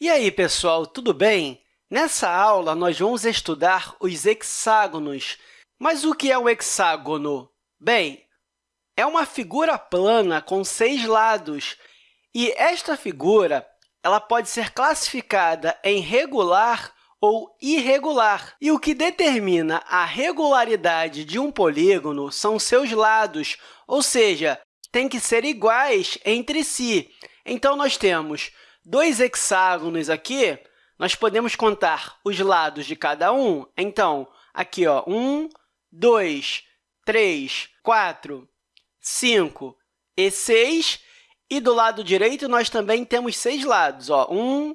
E aí, pessoal, tudo bem? Nessa aula, nós vamos estudar os hexágonos. Mas o que é um hexágono? Bem, é uma figura plana com seis lados, e esta figura ela pode ser classificada em regular ou irregular. E o que determina a regularidade de um polígono são seus lados, ou seja, tem que ser iguais entre si. Então, nós temos dois hexágonos aqui, nós podemos contar os lados de cada um. Então, aqui, ó, um, dois, três, quatro, cinco e seis. E do lado direito, nós também temos seis lados. Ó, um,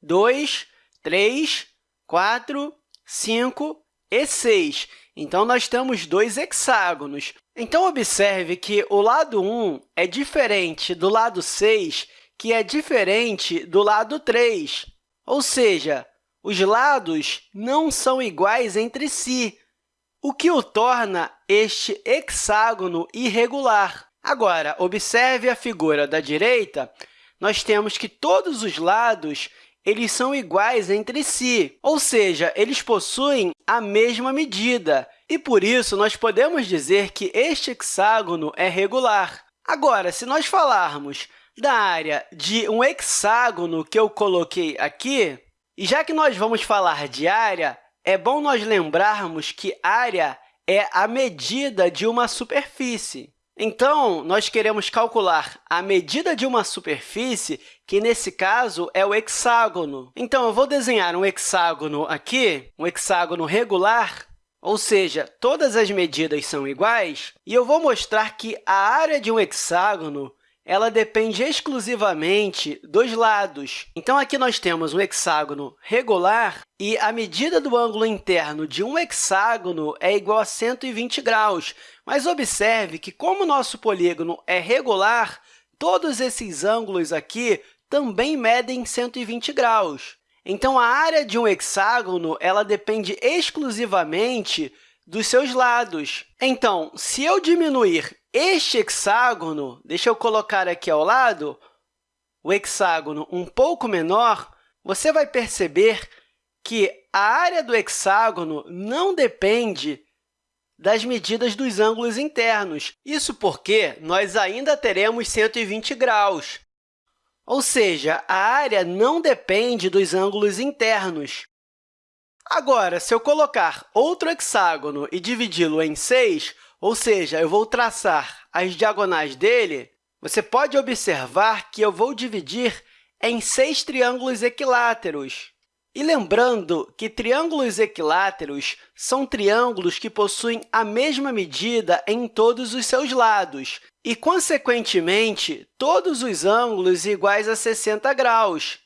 dois, três, quatro, cinco e seis. Então, nós temos dois hexágonos. Então, observe que o lado 1 é diferente do lado 6 que é diferente do lado 3. Ou seja, os lados não são iguais entre si, o que o torna este hexágono irregular. Agora, observe a figura da direita, nós temos que todos os lados eles são iguais entre si, ou seja, eles possuem a mesma medida, e, por isso, nós podemos dizer que este hexágono é regular. Agora, se nós falarmos da área de um hexágono que eu coloquei aqui, e já que nós vamos falar de área, é bom nós lembrarmos que área é a medida de uma superfície. Então, nós queremos calcular a medida de uma superfície, que, nesse caso, é o hexágono. Então, eu vou desenhar um hexágono aqui, um hexágono regular, ou seja, todas as medidas são iguais, e eu vou mostrar que a área de um hexágono ela depende exclusivamente dos lados. Então, aqui nós temos um hexágono regular e a medida do ângulo interno de um hexágono é igual a 120 graus. Mas observe que, como o nosso polígono é regular, todos esses ângulos aqui também medem 120 graus. Então, a área de um hexágono ela depende exclusivamente dos seus lados. Então, se eu diminuir este hexágono, deixa eu colocar aqui ao lado, o hexágono um pouco menor, você vai perceber que a área do hexágono não depende das medidas dos ângulos internos. Isso porque nós ainda teremos 120 graus. Ou seja, a área não depende dos ângulos internos. Agora, se eu colocar outro hexágono e dividi-lo em 6, ou seja, eu vou traçar as diagonais dele, você pode observar que eu vou dividir em seis triângulos equiláteros. E lembrando que triângulos equiláteros são triângulos que possuem a mesma medida em todos os seus lados e, consequentemente, todos os ângulos iguais a 60 graus.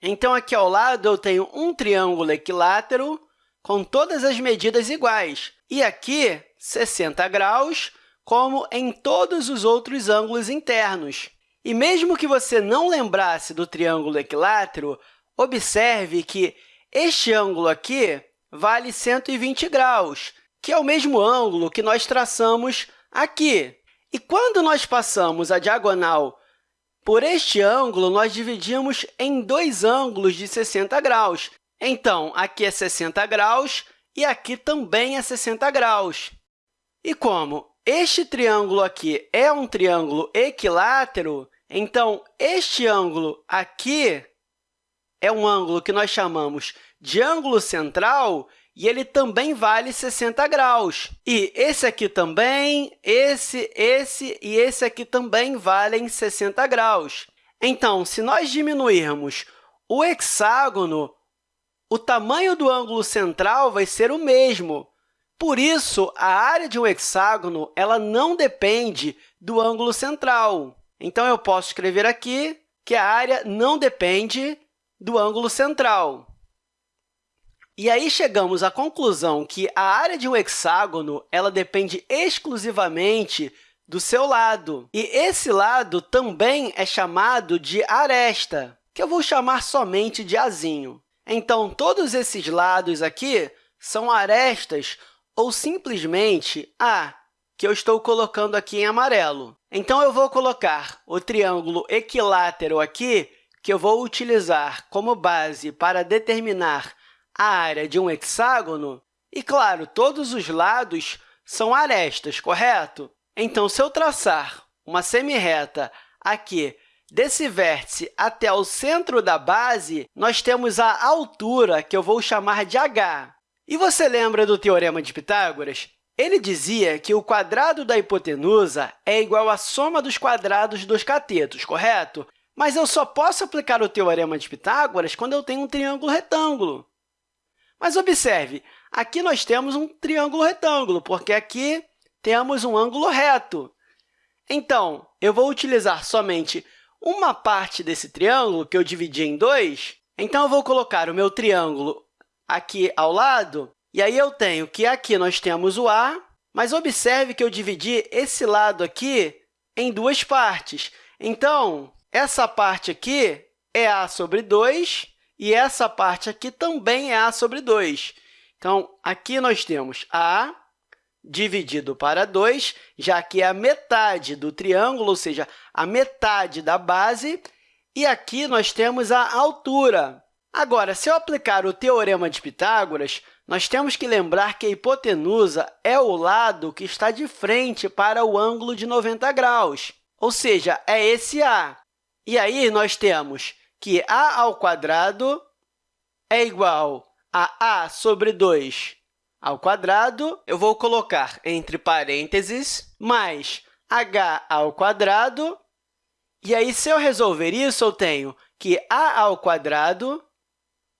Então, aqui ao lado, eu tenho um triângulo equilátero com todas as medidas iguais. E aqui, 60 graus, como em todos os outros ângulos internos. E mesmo que você não lembrasse do triângulo equilátero, observe que este ângulo aqui vale 120 graus, que é o mesmo ângulo que nós traçamos aqui. E quando nós passamos a diagonal por este ângulo, nós dividimos em dois ângulos de 60 graus. Então, aqui é 60 graus e aqui também é 60 graus. E como este triângulo aqui é um triângulo equilátero, então, este ângulo aqui é um ângulo que nós chamamos de ângulo central e ele também vale 60 graus. E esse aqui também, esse, esse e esse aqui também valem 60 graus. Então, se nós diminuirmos o hexágono, o tamanho do ângulo central vai ser o mesmo. Por isso, a área de um hexágono ela não depende do ângulo central. Então, eu posso escrever aqui que a área não depende do ângulo central. E aí chegamos à conclusão que a área de um hexágono ela depende exclusivamente do seu lado. E esse lado também é chamado de aresta, que eu vou chamar somente de azinho. Então, todos esses lados aqui são arestas ou simplesmente A, que eu estou colocando aqui em amarelo. Então, eu vou colocar o triângulo equilátero aqui, que eu vou utilizar como base para determinar a área de um hexágono, e, claro, todos os lados são arestas, correto? Então, se eu traçar uma semirreta aqui desse vértice até o centro da base, nós temos a altura, que eu vou chamar de h. E você lembra do Teorema de Pitágoras? Ele dizia que o quadrado da hipotenusa é igual à soma dos quadrados dos catetos, correto? Mas eu só posso aplicar o Teorema de Pitágoras quando eu tenho um triângulo retângulo. Mas observe, aqui nós temos um triângulo retângulo, porque aqui temos um ângulo reto. Então, eu vou utilizar somente uma parte desse triângulo, que eu dividi em dois. Então, eu vou colocar o meu triângulo aqui ao lado, e aí eu tenho que aqui nós temos o A, mas observe que eu dividi esse lado aqui em duas partes. Então, essa parte aqui é A sobre 2 e essa parte aqui também é A sobre 2. Então, aqui nós temos A dividido para 2, já que é a metade do triângulo, ou seja, a metade da base, e aqui nós temos a altura. Agora, se eu aplicar o Teorema de Pitágoras, nós temos que lembrar que a hipotenusa é o lado que está de frente para o ângulo de 90 graus, ou seja, é esse A. E aí, nós temos que a ao quadrado é igual a a sobre 2 ao quadrado, eu vou colocar entre parênteses, mais h ao quadrado. E aí, se eu resolver isso, eu tenho que a ao quadrado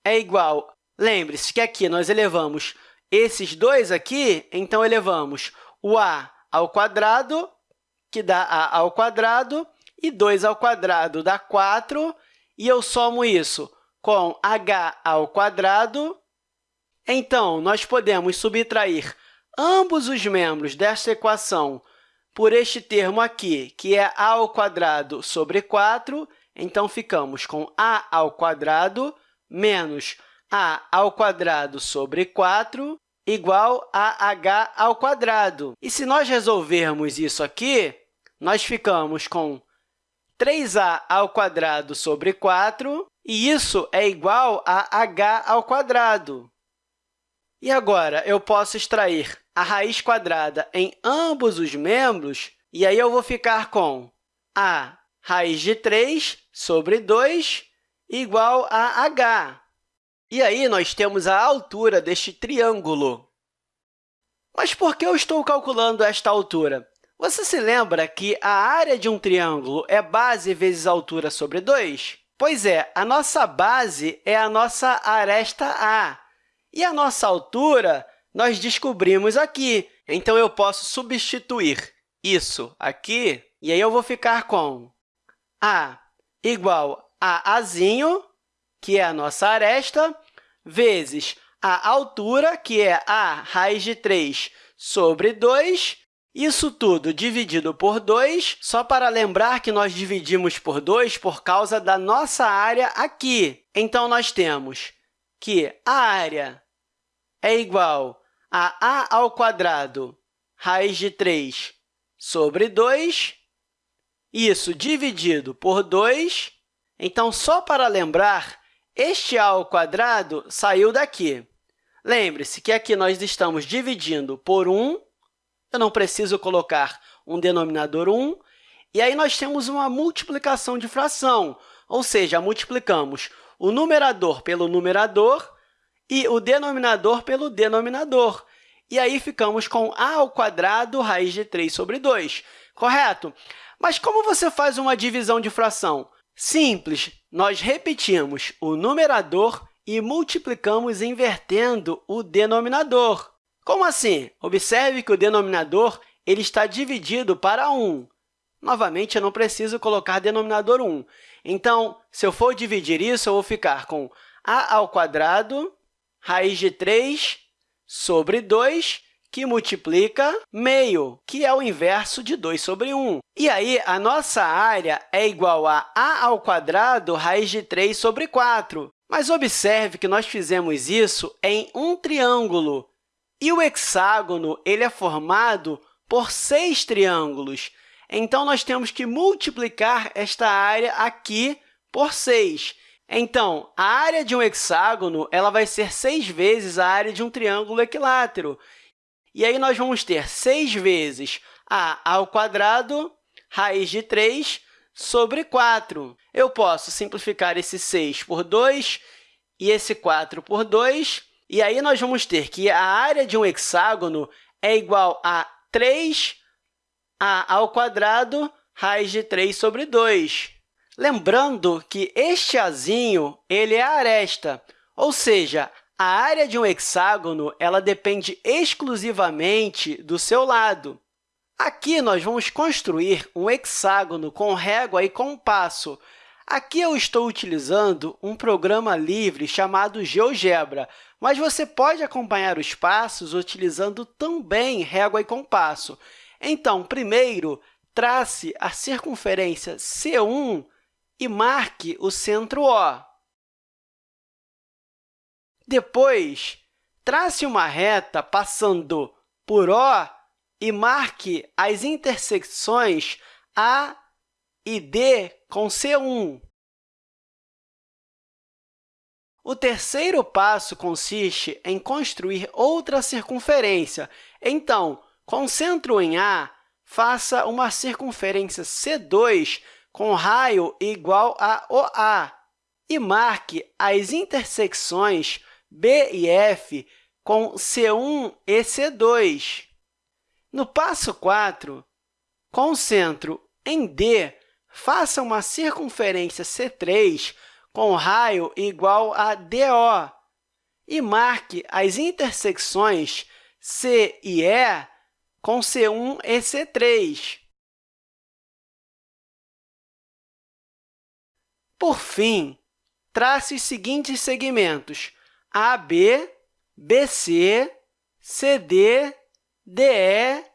é igual... Lembre-se que aqui nós elevamos esses dois aqui, então elevamos o a ao quadrado, que dá a ao quadrado, e 2 ao quadrado dá 4, e eu somo isso com h ao quadrado, então, nós podemos subtrair ambos os membros desta equação por este termo aqui, que é a ao quadrado sobre 4. Então, ficamos com a ao quadrado menos a ao quadrado sobre 4 igual a h ao quadrado. E se nós resolvermos isso aqui, nós ficamos com 3a ao quadrado sobre 4, e isso é igual a h ao quadrado. E agora, eu posso extrair a raiz quadrada em ambos os membros, e aí eu vou ficar com a raiz de 3 sobre 2 igual a h. E aí, nós temos a altura deste triângulo. Mas por que eu estou calculando esta altura? Você se lembra que a área de um triângulo é base vezes altura sobre 2? Pois é, a nossa base é a nossa aresta A, e a nossa altura nós descobrimos aqui. Então, eu posso substituir isso aqui, e aí eu vou ficar com a igual a azinho, que é a nossa aresta, vezes a altura, que é a raiz de 3 sobre 2, isso tudo dividido por 2, só para lembrar que nós dividimos por 2 por causa da nossa área aqui. Então, nós temos que a área é igual a a ao quadrado raiz de 3 sobre 2, isso dividido por 2. Então, só para lembrar, este a ao quadrado saiu daqui. Lembre-se que aqui nós estamos dividindo por 1, eu não preciso colocar um denominador 1, e aí nós temos uma multiplicação de fração, ou seja, multiplicamos o numerador pelo numerador e o denominador pelo denominador. E aí, ficamos com a ao quadrado raiz de 3 sobre 2, correto? Mas como você faz uma divisão de fração? Simples, nós repetimos o numerador e multiplicamos invertendo o denominador. Como assim? Observe que o denominador ele está dividido para 1. Novamente, eu não preciso colocar denominador 1. Então, se eu for dividir isso, eu vou ficar com a ao quadrado raiz de 3 sobre 2, que multiplica meio, que é o inverso de 2 sobre 1. E aí, a nossa área é igual a a ao quadrado raiz de 3 sobre 4. Mas observe que nós fizemos isso em um triângulo. E o hexágono ele é formado por seis triângulos. Então, nós temos que multiplicar esta área aqui por 6. Então, a área de um hexágono ela vai ser 6 vezes a área de um triângulo equilátero. E aí, nós vamos ter 6 vezes a ao quadrado raiz de 3 sobre 4. Eu posso simplificar esse 6 por 2 e esse 4 por 2, e aí nós vamos ter que a área de um hexágono é igual a 3a ao quadrado raiz de 3 sobre 2. Lembrando que este azinho ele é a aresta, ou seja, a área de um hexágono ela depende exclusivamente do seu lado. Aqui, nós vamos construir um hexágono com régua e compasso. Aqui eu estou utilizando um programa livre chamado GeoGebra, mas você pode acompanhar os passos utilizando também régua e compasso. Então, primeiro, trace a circunferência C1 e marque o centro O. Depois, trace uma reta passando por O e marque as intersecções A e D com C1. O terceiro passo consiste em construir outra circunferência. Então, com centro em A, faça uma circunferência C2 com raio igual a OA e marque as intersecções B e F com C1 e C2. No passo 4, com o centro em D, faça uma circunferência C3 com raio igual a DO e marque as intersecções C e E com C1 e C3. Por fim, trace os seguintes segmentos AB, BC, CD, DE,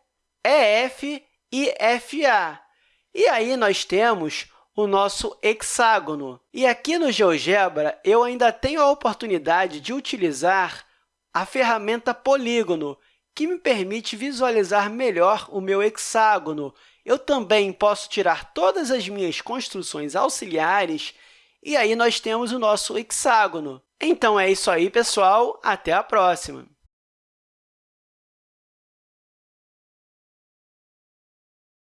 EF e FA. E aí nós temos o nosso hexágono. E aqui no GeoGebra, eu ainda tenho a oportunidade de utilizar a ferramenta polígono, que me permite visualizar melhor o meu hexágono. Eu também posso tirar todas as minhas construções auxiliares e aí nós temos o nosso hexágono. Então, é isso aí, pessoal. Até a próxima!